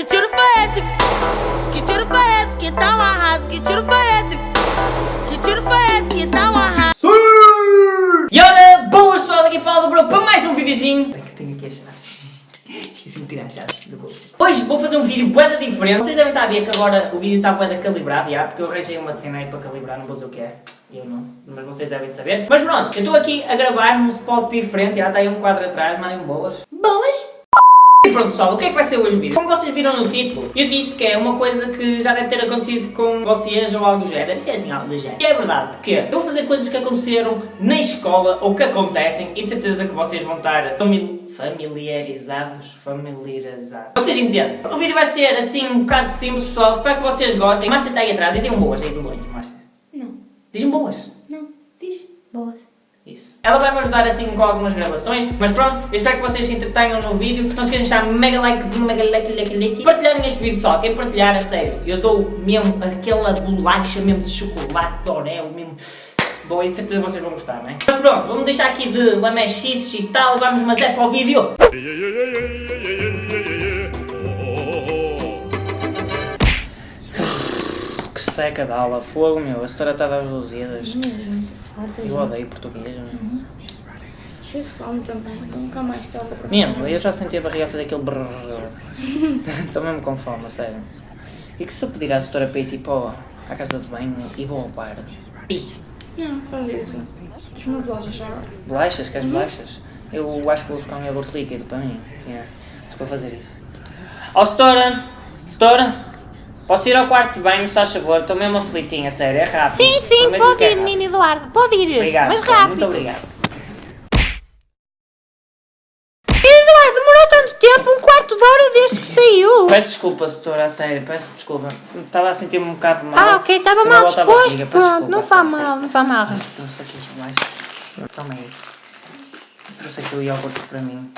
Que tiro foi esse? Que tiro foi esse? Que tá um arraso? Que tiro foi esse? Que tiro foi esse? Que tá um arraso? E ora, boas pessoal, aqui fala do Bro para mais um videozinho. Espera que eu tenho aqui a chave. Esqueci-me de tirar a chave do bolso. Hoje vou fazer um vídeo bué diferente. Vocês devem estar a ver que agora o vídeo está bué calibrado, já, porque eu arranjei uma cena aí para calibrar, não vou dizer o que é. Eu não, mas vocês devem saber. Mas pronto, eu estou aqui a gravar num spot diferente, já está aí um quadro atrás, mandem boas. Boas? E pronto pessoal, o que é que vai ser hoje o vídeo? Como vocês viram no título, eu disse que é uma coisa que já deve ter acontecido com vocês ou algo do género. Deve ser assim, algo do género. E é verdade, porque eu vou fazer coisas que aconteceram na escola ou que acontecem e de certeza que vocês vão estar famili familiarizados, familiarizados. Vocês entendem? O vídeo vai ser assim um bocado simples pessoal, espero que vocês gostem. Márcia está aí atrás, dizem boas aí de longe, Márcia. Não, Dizem boas. não. Diz. Boas. Isso. Ela vai me ajudar assim com algumas gravações, mas pronto, eu espero que vocês se entretenham no vídeo. Não se esqueçam de deixar um mega likezinho, mega like, like, like. Partilharem este vídeo, pessoal. Quem partilhar, a sério, eu dou mesmo aquela bolacha mesmo de chocolate, de Oreo, mesmo. Bom, e certeza vocês vão gostar, não é? Mas pronto, vamos deixar aqui de lamechices e tal, vamos mas é para o vídeo. Seca da aula, fogo meu, a história está das luzidas. Eu odeio português, meu. Cheio de fome também. Nunca mais toca para Mesmo, eu já senti a barriga a fazer aquele brrr. Estou mesmo com fome, a sério. E que se eu pedir à setora para ir tipo à casa de banho e vou ao bar? Ih, Não, faz isso. Uma bolachas já. bolachas? Queres bolachas? Eu acho que vou buscar um iogurte líquido para mim. Yeah. Que vou fazer isso. Ó setora! Setora! Posso ir ao quarto de banho, se faz favor? Estou mesmo aflitinha, sério, é rápido. Sim, sim, Prometo pode é ir, rápido. menino Eduardo. Pode ir. Obrigado, mas rápido. muito obrigado. Eduardo, demorou tanto tempo, um quarto de hora desde que saiu. Peço desculpa, setora, a sério, peço desculpa. Estava a sentir-me um bocado mal. Ah, ok, estava mal disposto. Pronto, desculpa, não faz mal, não faz mal. Trouxe aqui as bolachas. Toma aí. Trouxe aqui o iogurte para mim.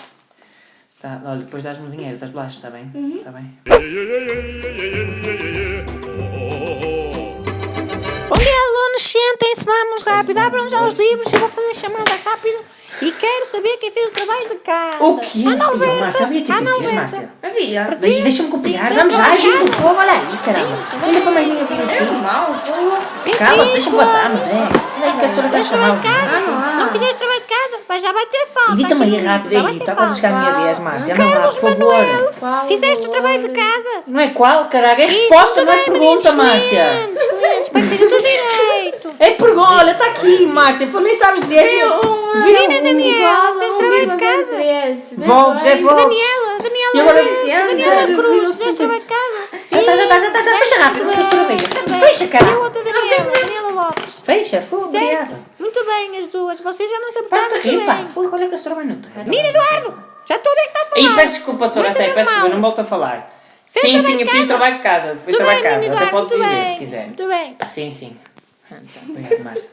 Tá, olha, depois dás-me o dinheiro das bolachas, está bem? Está bem? Bom dia, alunos, sentem-se, vamos rápido. Abram já os livros, eu vou fazer chamada rápida e quero saber quem fez o trabalho de casa. O quê? Ana Alberta, Márcia, havia tipo assim, Alberta. Márcia. Havia. Deixa-me copiar, vamos já, sim. isso, fogo, olha aí, caramba. Ainda para mais ninguém para É assim. normal, foi. Cala, deixa-me passar, mas é. Olha aí que a senhora está a chamar. Não fizeste trabalho de casa, mas já vai ter falta. Edita-me aí aqui. rápido aí, ter está quase a chegar a minha vez, Márcia. Anda lá, Carlos por favor. Manuel, fizeste o trabalho de casa. Não é qual, caralho, é resposta, não é pergunta, Márcia. Excelente, que esteja tudo direito. É pergunta, olha, está aqui, Márcia, foi, nem sabes dizer. Menina Daniela, fez trabalho de casa. Voltes, é voltes. Daniela, Daniela, Daniela. Cruz, sinto- trabalho de casa. Já está, já está, já está, fecha rápido. Fecha, caralho. outra Daniela, Lopes. Fecha, obrigada. Muito bem, as duas. Vocês já não se Para aportaram muito rir, pá, foi, olha que a senhora vai no terreno. Menino Eduardo, já estou está a falar. Ih, peço desculpa, senhora, é peço desculpa, não volto a falar. Fez Sim, sim, eu fiz trabalho de casa, fui trabalho de casa, até pode bem. se quiser. Muito bem. Sim, sim. Obrigado, Márcia.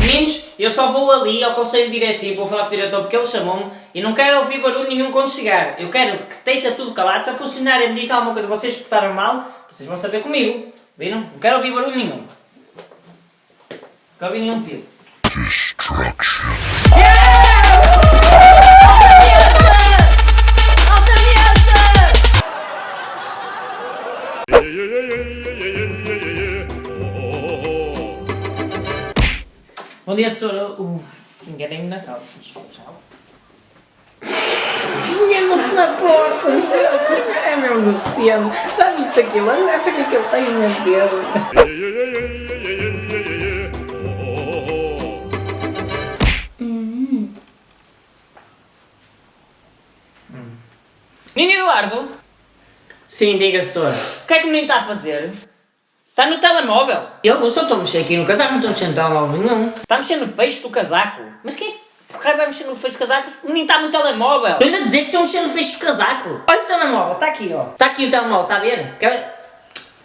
Meninos, eu só vou ali ao conselho diretivo, vou falar com o diretor porque ele chamou-me e não quero ouvir barulho nenhum quando chegar. Eu quero que esteja tudo calado. Se a funcionária me diz alguma coisa que vocês escutaram mal, vocês vão saber comigo. Viram? Não quero ouvir barulho nenhum. Não quero ouvir nenhum pio. Bom dia, setora. Uh, enganei-me na sala. Na porta. É mesmo deficiente. Já viste aquilo? Acha que aquilo tem o meu dedo? Menino Eduardo? Sim, diga, setora. O que é que o menino está a fazer? Está no telemóvel. Eu, eu só estou a mexer aqui no casaco, não estou a mexer no telemóvel nenhum. Está a mexer no fecho do casaco. Mas quem é que por raio vai mexer no fecho do casaco? O menino está no telemóvel. Estou-lhe a dizer que estou a mexer no fecho do casaco. Olha o telemóvel, está aqui, ó. Está aqui o telemóvel, está a ver? Quer-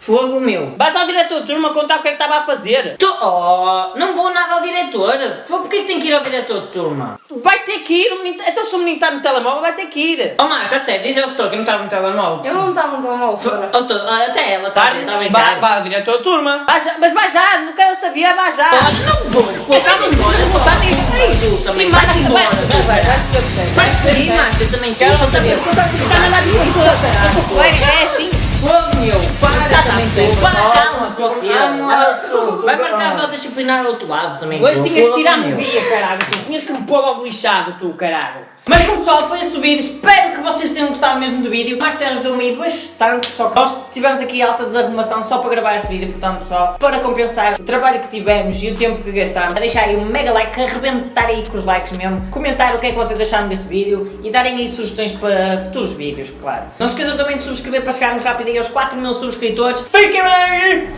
Fogo meu. Vais ao diretor de turma contar o que é que estava a fazer. Tu, oh, não vou nada ao diretor. Foi porque é que tem que ir ao diretor de turma? Vai ter que ir, menino, então se o menino está no telemóvel vai ter que ir. Oh Márcia, a sério, diz ao setor que não estava no telemóvel. Eu não estava tão mal, senhora. Ó, setor, ah, até ela está a brincar. vai ao diretor de turma. Vai já- mas vai já, não quero saber, vai já. não vou, vou, está embora, vou, está Tu também, vai embora. Disciplinar ao outro lado também. Hoje tinhas de tirar-me um meu. dia, caralho. Tu tinhas que me pôr logo lixado, tu, caralho. Mas bom pessoal, foi este o vídeo, espero que vocês tenham gostado mesmo do vídeo. O Marcelo ajudou-me aí bastante, só que nós tivemos aqui alta desarrumação só para gravar este vídeo, portanto pessoal, para compensar o trabalho que tivemos e o tempo que gastámos, deixar aí um mega like, arrebentar aí com os likes mesmo, comentar o que é que vocês acharam deste vídeo e darem aí sugestões para futuros vídeos, claro. Não se esqueçam também de subscrever para chegarmos rápido aí aos 4 mil subscritores. Fiquem bem!